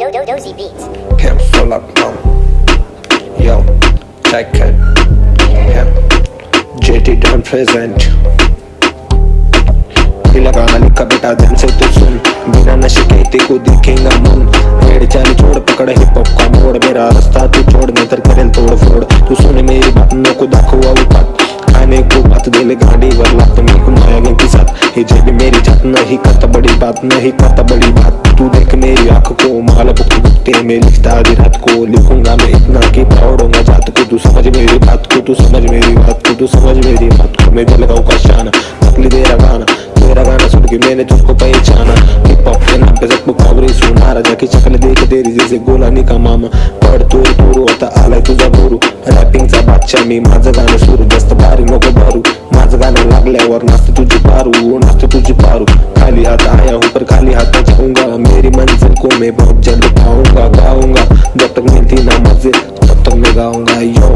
Do- Do- Dozy Beats. Pimp full up, mom. Yo, check it. Pimp. JT done present. बेटा ध्यान से तो सुन बिना नशे के ते को देखेगा मन रेड चाली छोड़ पकड़ हिप हॉप का मोड़ मेरा रास्ता तू छोड़ नतर करेल तोड़ फोड़ तू सुन मेरी बात नको दाखवा विपात खाने को बात दिले गाडी लागत मी कुमाया की साथ हे जे भी मेरी जात नहीं करता बड़ी बात नहीं करता बड़ी बात तू देख मेरी आँख को माला बुकते बुकते में लिखता आधी रात को। लिखूँगा मैं इतना कि होगा जात को। तू समझ मेरी बात को, तू समझ मेरी बात को, तू समझ मेरी बात को। मैं गाँव का शान नकली तेरा गाना। तेरा गाना सुन के मैंने तुझको पहचाना। हिप हॉप के नाम पे सब मुकाबरे सुना। राजा की शक्ल देख तेरी जैसे गोलानी का मामा। पड तोर तोर होता आलाय तुझा बोरू रॅपिंगचा बादशाह मी, माझं गाणं सुरू, जास्त भारी नको भरू। माझं गाणं लागल्यावर नाचते तुझी पारू। पर खाली हाथ जाऊँगा। मेरी मंजिल को मैं बहुत जल्द पाऊँगा, गाऊँगा। जब तक मिलती ना मंजिल तब तक मैं गाऊँगा। यो